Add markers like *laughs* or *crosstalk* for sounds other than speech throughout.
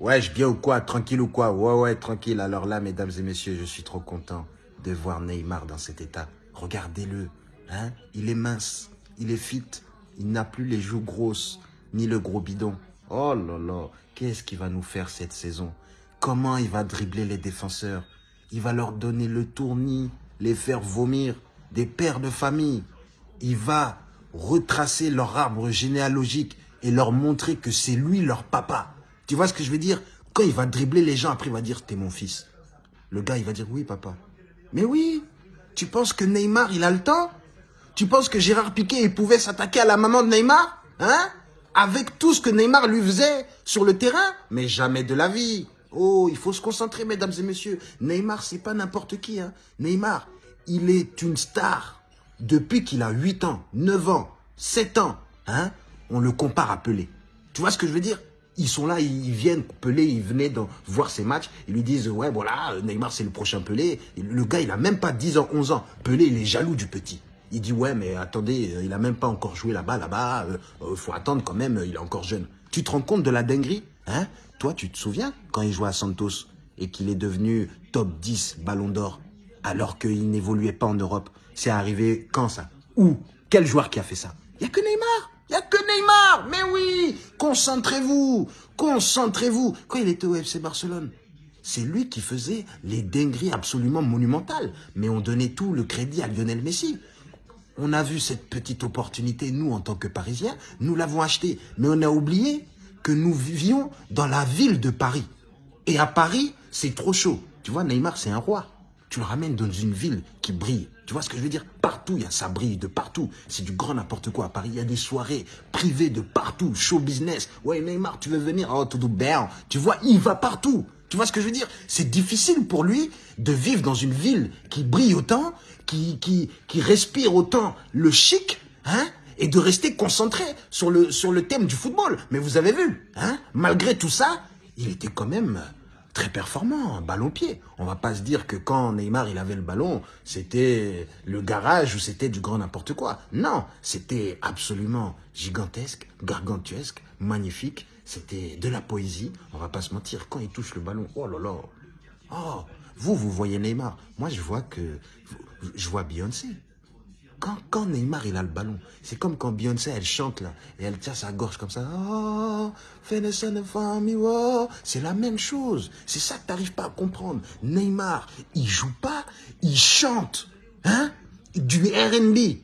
Ouais, je bien ou quoi Tranquille ou quoi? Ouais, ouais, tranquille. Alors là, mesdames et messieurs, je suis trop content de voir Neymar dans cet état. Regardez-le. Hein? Il est mince, il est fit, il n'a plus les joues grosses, ni le gros bidon. Oh là là, qu'est-ce qu'il va nous faire cette saison? Comment il va dribbler les défenseurs? Il va leur donner le tournis, les faire vomir, des pères de famille. Il va retracer leur arbre généalogique et leur montrer que c'est lui leur papa. Tu vois ce que je veux dire? Quand il va dribbler les gens, après il va dire « t'es mon fils ». Le gars, il va dire « oui, papa ». Mais oui, tu penses que Neymar, il a le temps? Tu penses que Gérard Piquet, il pouvait s'attaquer à la maman de Neymar? Hein? Avec tout ce que Neymar lui faisait sur le terrain? Mais jamais de la vie. Oh, il faut se concentrer, mesdames et messieurs. Neymar, c'est pas n'importe qui. Hein. Neymar, il est une star. Depuis qu'il a 8 ans, 9 ans, 7 ans, hein, on le compare à Pelé. Tu vois ce que je veux dire? Ils sont là, ils viennent, Pelé, ils venaient voir ses matchs, ils lui disent, ouais, voilà, Neymar, c'est le prochain Pelé. Le gars, il a même pas 10 ans, 11 ans. Pelé, il est jaloux du petit. Il dit, ouais, mais attendez, il a même pas encore joué là-bas, là-bas, euh, euh, faut attendre quand même, il est encore jeune. Tu te rends compte de la dinguerie hein? Toi, tu te souviens quand il jouait à Santos et qu'il est devenu top 10 ballon d'or alors qu'il n'évoluait pas en Europe? C'est arrivé quand ça? Où? Quel joueur qui a fait ça? Il n'y a que Neymar il n'y a que Neymar Oui Concentrez-vous Concentrez-vous Quand il était au FC Barcelone, c'est lui qui faisait les dingueries absolument monumentales. Mais on donnait tout le crédit à Lionel Messi. On a vu cette petite opportunité, nous, en tant que Parisiens, nous l'avons acheté. Mais on a oublié que nous vivions dans la ville de Paris. Et à Paris, c'est trop chaud. Tu vois, Neymar, c'est un roi. Tu le ramènes dans une ville qui brille. Tu vois ce que je veux dire? Partout, il y a ça brille de partout. C'est du grand n'importe quoi. À Paris, il y a des soirées privées de partout. Show business. Ouais, Neymar, tu veux venir? Oh, tout bien. Tu vois, il va partout. Tu vois ce que je veux dire? C'est difficile pour lui de vivre dans une ville qui brille autant, qui, qui, qui respire autant le chic, hein et de rester concentré sur le, sur le thème du football. Mais vous avez vu, hein malgré tout ça, il était quand même très performant, ballon-pied. On va pas se dire que quand Neymar il avait le ballon, c'était le garage ou c'était du grand n'importe quoi. Non, c'était absolument gigantesque, gargantuesque, magnifique. C'était de la poésie. On va pas se mentir, quand il touche le ballon, oh là là. Oh, vous, vous voyez Neymar. Moi, je vois que... Je vois Beyoncé. Quand, Neymar, il a le ballon, c'est comme quand Beyoncé, elle chante là, et elle tient sa gorge comme ça. Oh, c'est la même chose. C'est ça que tu n'arrives pas à comprendre. Neymar, il joue pas, il chante. Hein Du R&B.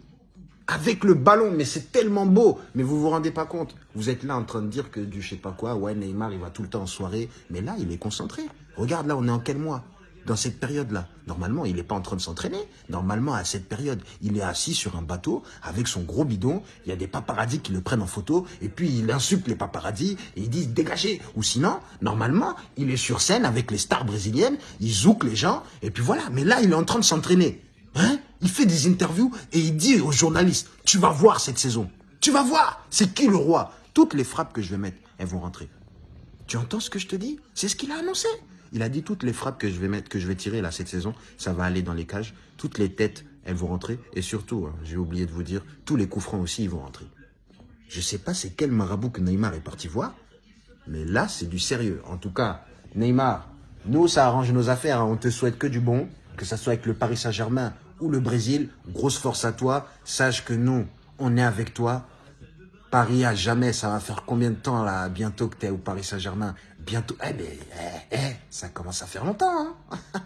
Avec le ballon, mais c'est tellement beau. Mais vous vous rendez pas compte. Vous êtes là en train de dire que du je sais pas quoi, ouais, Neymar, il va tout le temps en soirée. Mais là, il est concentré. Regarde, là, on est en quel mois? Dans cette période-là. Normalement, il n'est pas en train de s'entraîner. Normalement, à cette période, il est assis sur un bateau avec son gros bidon. Il y a des paparazzis qui le prennent en photo. Et puis, il insulte les paparazzis et il dit « dégagez ». Ou sinon, normalement, il est sur scène avec les stars brésiliennes. Il zouk les gens. Et puis voilà. Mais là, il est en train de s'entraîner. Hein? Il fait des interviews et il dit aux journalistes « tu vas voir cette saison. Tu vas voir. C'est qui le roi ?» Toutes les frappes que je vais mettre, elles vont rentrer. Tu entends ce que je te dis? C'est ce qu'il a annoncé. Il a dit toutes les frappes que je vais mettre, que je vais tirer là cette saison, ça va aller dans les cages. Toutes les têtes, elles vont rentrer. Et surtout, hein, j'ai oublié de vous dire, tous les coups francs aussi, ils vont rentrer. Je ne sais pas c'est quel marabout que Neymar est parti voir, mais là, c'est du sérieux. En tout cas, Neymar, nous, ça arrange nos affaires. Hein. On te souhaite que du bon, que ça soit avec le Paris Saint-Germain ou le Brésil. Grosse force à toi. Sache que nous, on est avec toi. Paris à jamais, ça va faire combien de temps là, bientôt que tu es au Paris Saint-Germain? Bientôt, eh ben, eh, eh, ça commence à faire longtemps. Hein *laughs*